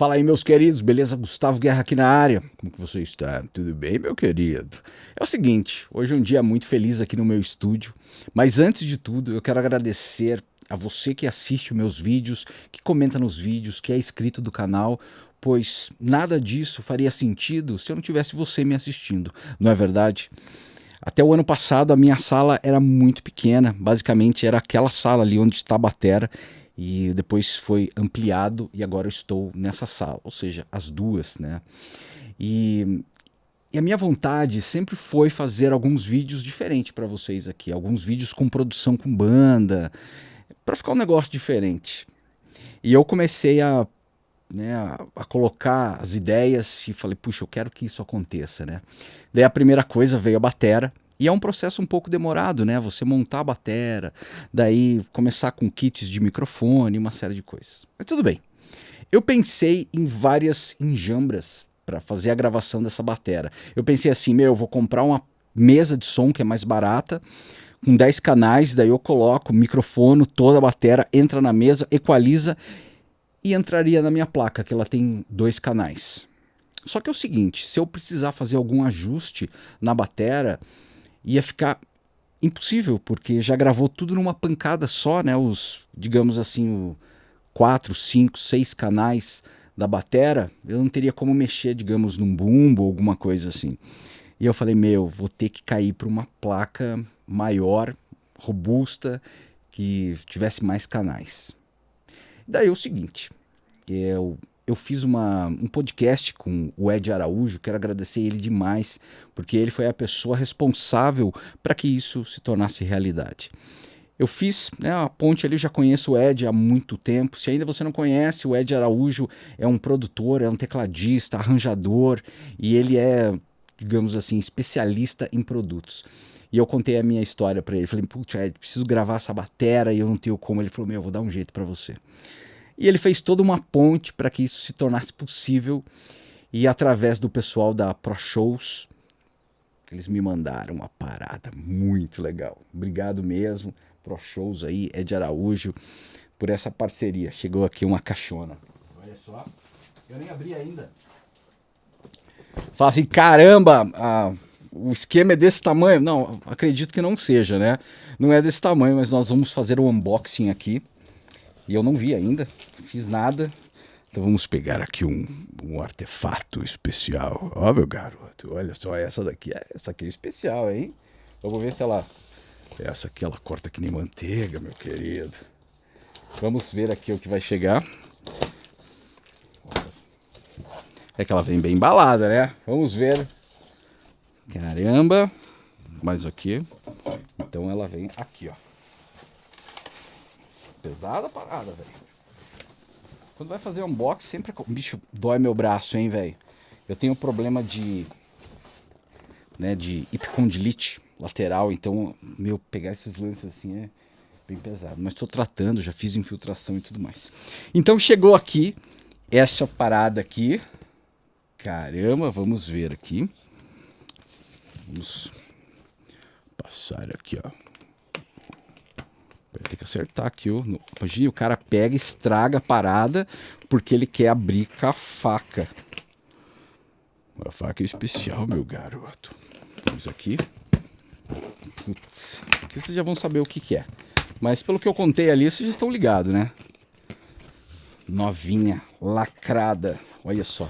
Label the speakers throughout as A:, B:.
A: Fala aí, meus queridos, beleza? Gustavo Guerra aqui na área. Como que você está? Tudo bem, meu querido? É o seguinte, hoje é um dia muito feliz aqui no meu estúdio, mas antes de tudo, eu quero agradecer a você que assiste meus vídeos, que comenta nos vídeos, que é inscrito do canal, pois nada disso faria sentido se eu não tivesse você me assistindo, não é verdade? Até o ano passado a minha sala era muito pequena, basicamente era aquela sala ali onde está a batera, e depois foi ampliado e agora eu estou nessa sala, ou seja, as duas, né? E, e a minha vontade sempre foi fazer alguns vídeos diferentes para vocês aqui, alguns vídeos com produção com banda, para ficar um negócio diferente. E eu comecei a, né, a, colocar as ideias e falei, puxa, eu quero que isso aconteça, né? Daí a primeira coisa veio a batera, e é um processo um pouco demorado, né? Você montar a batera, daí começar com kits de microfone, uma série de coisas. Mas tudo bem. Eu pensei em várias enjambras para fazer a gravação dessa batera. Eu pensei assim, meu, eu vou comprar uma mesa de som que é mais barata, com 10 canais, daí eu coloco microfone, toda a batera, entra na mesa, equaliza e entraria na minha placa, que ela tem dois canais. Só que é o seguinte, se eu precisar fazer algum ajuste na batera, ia ficar impossível, porque já gravou tudo numa pancada só, né? Os, digamos assim, o quatro, cinco, seis canais da batera, eu não teria como mexer, digamos, num bumbo ou alguma coisa assim. E eu falei, meu, vou ter que cair para uma placa maior, robusta, que tivesse mais canais. Daí é o seguinte, eu eu fiz uma, um podcast com o Ed Araújo, quero agradecer ele demais, porque ele foi a pessoa responsável para que isso se tornasse realidade. Eu fiz né, a ponte ali, já conheço o Ed há muito tempo. Se ainda você não conhece, o Ed Araújo é um produtor, é um tecladista, arranjador e ele é, digamos assim, especialista em produtos. E eu contei a minha história para ele. Falei, putz, Ed, preciso gravar essa batera e eu não tenho como. Ele falou, meu, eu vou dar um jeito para você. E ele fez toda uma ponte para que isso se tornasse possível e através do pessoal da Pro Shows, eles me mandaram uma parada muito legal. Obrigado mesmo, Pro Shows aí, Ed Araújo, por essa parceria. Chegou aqui uma caixona. Olha só, eu nem abri ainda. Fala assim, caramba, a, o esquema é desse tamanho. Não, acredito que não seja, né? Não é desse tamanho, mas nós vamos fazer o unboxing aqui. E eu não vi ainda, fiz nada. Então vamos pegar aqui um, um artefato especial. Ó, meu garoto, olha só, essa daqui, é, essa aqui é especial, hein? Vamos ver se ela... Essa aqui ela corta que nem manteiga, meu querido. Vamos ver aqui o que vai chegar. É que ela vem bem embalada, né? Vamos ver. Caramba. Mais aqui. Então ela vem aqui, ó. Pesada a parada, velho. Quando vai fazer unboxing, sempre... Bicho, dói meu braço, hein, velho. Eu tenho problema de... Né, de hipocondilite lateral, então, meu, pegar esses lances assim é bem pesado. Mas estou tratando, já fiz infiltração e tudo mais. Então chegou aqui essa parada aqui. Caramba, vamos ver aqui. Vamos passar aqui, ó. Ter que acertar aqui. Ó. Imagina, o cara pega, estraga a parada porque ele quer abrir com a faca. Uma faca especial, meu garoto. Vamos aqui. Putz, aqui vocês já vão saber o que, que é. Mas pelo que eu contei ali, vocês já estão ligados, né? Novinha, lacrada. Olha só.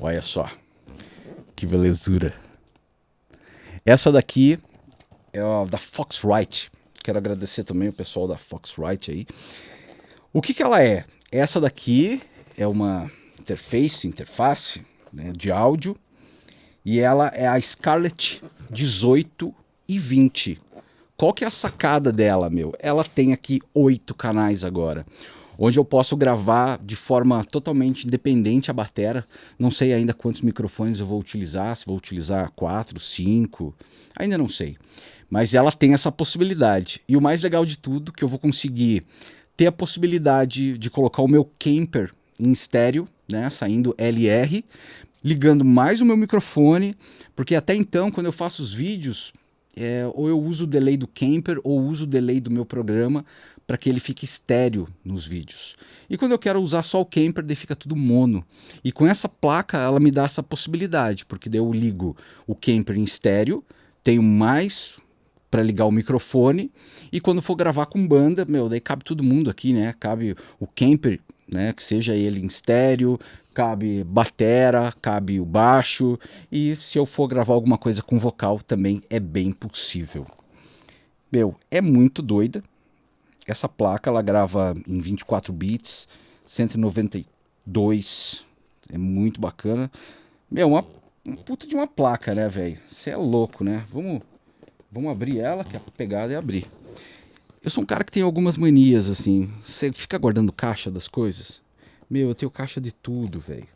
A: Olha só. Que belezura. Essa daqui é a da Foxrite. Quero agradecer também o pessoal da Foxrite aí. O que, que ela é? Essa daqui é uma interface, interface né, de áudio e ela é a Scarlett 18 e 20. Qual que é a sacada dela, meu? Ela tem aqui oito canais agora onde eu posso gravar de forma totalmente independente a batera. Não sei ainda quantos microfones eu vou utilizar, se vou utilizar quatro, cinco, ainda não sei. Mas ela tem essa possibilidade. E o mais legal de tudo, que eu vou conseguir ter a possibilidade de colocar o meu camper em estéreo, né, saindo LR, ligando mais o meu microfone, porque até então, quando eu faço os vídeos, é, ou eu uso o delay do Camper ou uso o delay do meu programa para que ele fique estéreo nos vídeos. E quando eu quero usar só o Camper, daí fica tudo mono. E com essa placa, ela me dá essa possibilidade, porque daí eu ligo o Camper em estéreo, tenho mais para ligar o microfone e quando for gravar com banda, meu, daí cabe todo mundo aqui, né? Cabe o camper, né, que seja ele em estéreo, cabe batera, cabe o baixo e se eu for gravar alguma coisa com vocal também é bem possível. Meu, é muito doida. Essa placa ela grava em 24 bits, 192, é muito bacana. Meu, uma, uma puta de uma placa, né, velho? Você é louco, né? Vamos Vamos abrir ela, que a pegada é abrir. Eu sou um cara que tem algumas manias, assim. Você fica guardando caixa das coisas? Meu, eu tenho caixa de tudo, velho.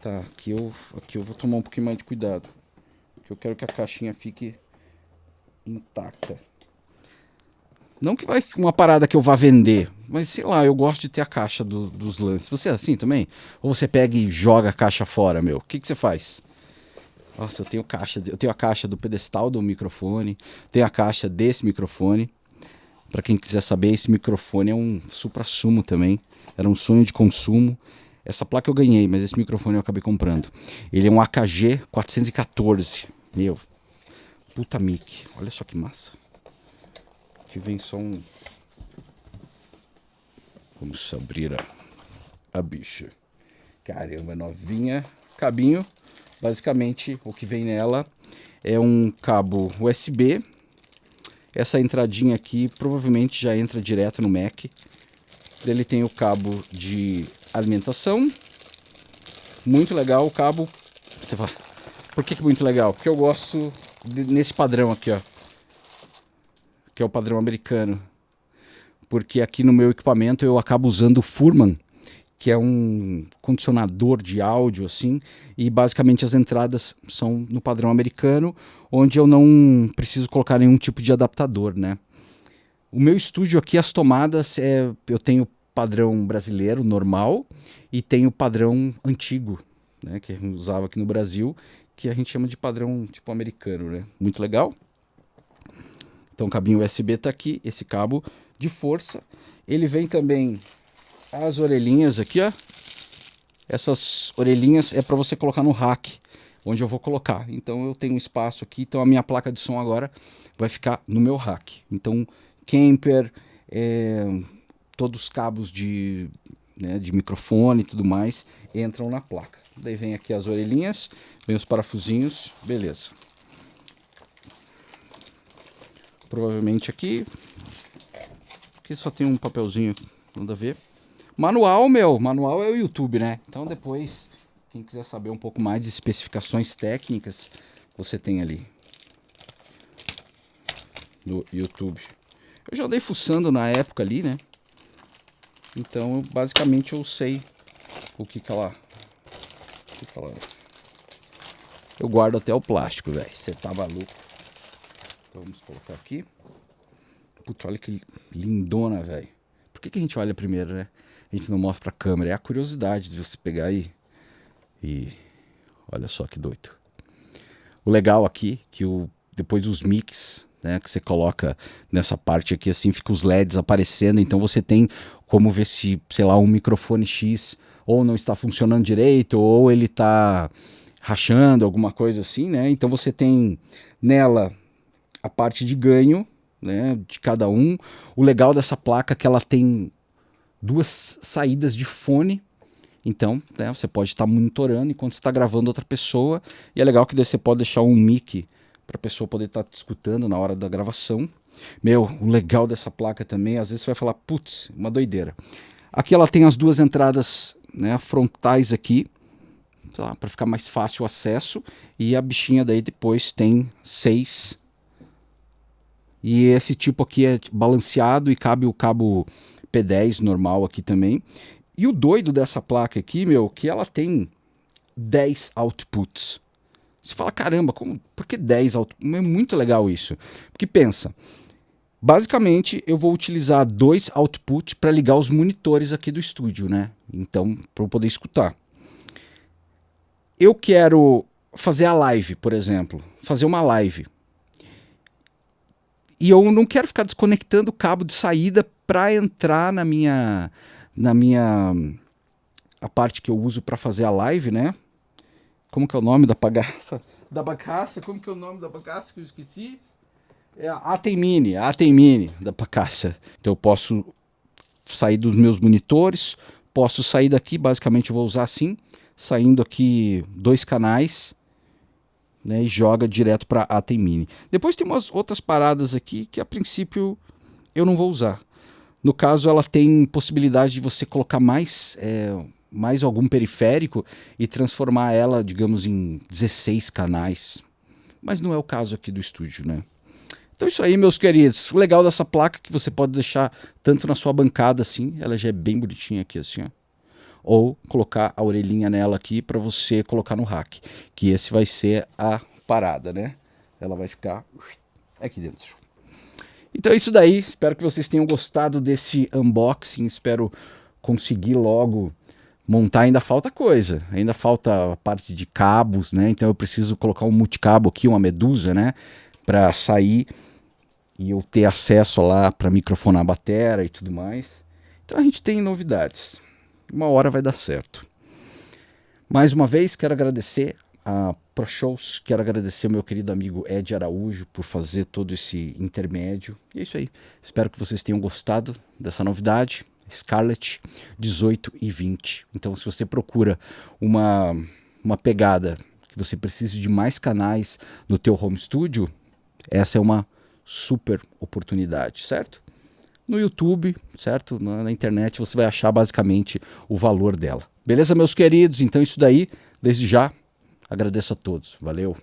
A: Tá, aqui eu, aqui eu vou tomar um pouquinho mais de cuidado. Porque eu quero que a caixinha fique intacta. Não que vai uma parada que eu vá vender, mas sei lá, eu gosto de ter a caixa do, dos lances. Você é assim também? Ou você pega e joga a caixa fora, meu? O que, que você faz? Nossa, eu tenho caixa, eu tenho a caixa do pedestal do microfone, tenho a caixa desse microfone. Para quem quiser saber, esse microfone é um supra-sumo também. Era um sonho de consumo. Essa placa eu ganhei, mas esse microfone eu acabei comprando. Ele é um AKG 414. Meu, puta mic. Olha só que massa. Aqui vem só um... Vamos abrir a, a bicha. Caramba, novinha. Cabinho Basicamente, o que vem nela é um cabo USB. Essa entradinha aqui provavelmente já entra direto no Mac. Ele tem o cabo de alimentação. Muito legal o cabo. Você fala, por que, que muito legal? Porque eu gosto de, nesse padrão aqui, ó. Que é o padrão americano. Porque aqui no meu equipamento eu acabo usando o Furman que é um condicionador de áudio assim, e basicamente as entradas são no padrão americano, onde eu não preciso colocar nenhum tipo de adaptador, né? O meu estúdio aqui, as tomadas, é, eu tenho padrão brasileiro, normal, e tenho padrão antigo, né, que gente usava aqui no Brasil, que a gente chama de padrão tipo americano, né? Muito legal. Então o cabinho USB está aqui, esse cabo de força. Ele vem também as orelhinhas aqui, ó. Essas orelhinhas é para você colocar no rack, onde eu vou colocar. Então eu tenho um espaço aqui, então a minha placa de som agora vai ficar no meu rack. Então, camper, é, todos os cabos de, né, de microfone e tudo mais entram na placa. Daí vem aqui as orelhinhas, vem os parafusinhos, beleza. Provavelmente aqui, aqui só tem um papelzinho, nada a ver. Manual, meu, manual é o YouTube, né? Então depois, quem quiser saber um pouco mais de especificações técnicas, você tem ali no YouTube. Eu já andei fuçando na época ali, né? Então, basicamente eu sei o que que ela... O que que ela... Eu guardo até o plástico, velho. Você tá maluco. Então, vamos colocar aqui. Puta, olha que lindona, velho. Por que, que a gente olha primeiro, né? a gente não mostra pra câmera. É a curiosidade de você pegar aí. E olha só que doido. O legal aqui, que o, depois os mix, né, que você coloca nessa parte aqui, assim, fica os LEDs aparecendo. Então você tem como ver se, sei lá, um microfone X ou não está funcionando direito, ou ele está rachando, alguma coisa assim, né? Então você tem nela a parte de ganho, né, de cada um. O legal dessa placa é que ela tem duas saídas de fone. Então, né, você pode estar monitorando enquanto está gravando outra pessoa. E é legal que você pode deixar um mic para a pessoa poder estar tá te escutando na hora da gravação. Meu, o legal dessa placa também, às vezes você vai falar, putz, uma doideira. Aqui ela tem as duas entradas né, frontais aqui, para ficar mais fácil o acesso. E a bichinha daí depois tem seis. E esse tipo aqui é balanceado e cabe o cabo P10 normal aqui também. E o doido dessa placa aqui, meu, que ela tem 10 outputs. Você fala, caramba, como, por que 10 outputs? É muito legal isso. Porque pensa, basicamente eu vou utilizar dois outputs para ligar os monitores aqui do estúdio, né? Então, para eu poder escutar. Eu quero fazer a live, por exemplo, fazer uma live. e eu não quero ficar desconectando o cabo de saída para entrar na minha na minha a parte que eu uso para fazer a live, né? Como que é o nome da bagaça? Da bagaça? Como que é o nome da bagaça que eu esqueci? É a Atem Mini, a Atem Mini da bagaça. Então eu posso sair dos meus monitores, posso sair daqui, basicamente eu vou usar assim, saindo aqui dois canais, né, e joga direto para Atem Mini. Depois tem umas outras paradas aqui que a princípio eu não vou usar. No caso, ela tem possibilidade de você colocar mais, é, mais algum periférico e transformar ela, digamos, em 16 canais. Mas não é o caso aqui do estúdio, né? Então isso aí, meus queridos. O legal dessa placa é que você pode deixar tanto na sua bancada assim, ela já é bem bonitinha aqui assim, ó. Ou colocar a orelhinha nela aqui para você colocar no rack, que esse vai ser a parada, né? Ela vai ficar aqui dentro. Então é isso daí, espero que vocês tenham gostado desse unboxing, espero conseguir logo montar, ainda falta coisa, ainda falta a parte de cabos, né? Então eu preciso colocar um multicabo aqui, uma medusa, né? Para sair e eu ter acesso lá para microfonar a bateria e tudo mais. Então a gente tem novidades. Uma hora vai dar certo. Mais uma vez quero agradecer a ProShows, quero agradecer ao meu querido amigo Ed Araújo por fazer todo esse intermédio. E é isso aí. Espero que vocês tenham gostado dessa novidade. Scarlett 18 e 20. Então se você procura uma, uma pegada que você precise de mais canais no teu home studio, essa é uma super oportunidade, certo? No YouTube, certo? Na, na internet você vai achar basicamente o valor dela. Beleza, meus queridos? Então isso daí, desde já, agradeço a todos. Valeu!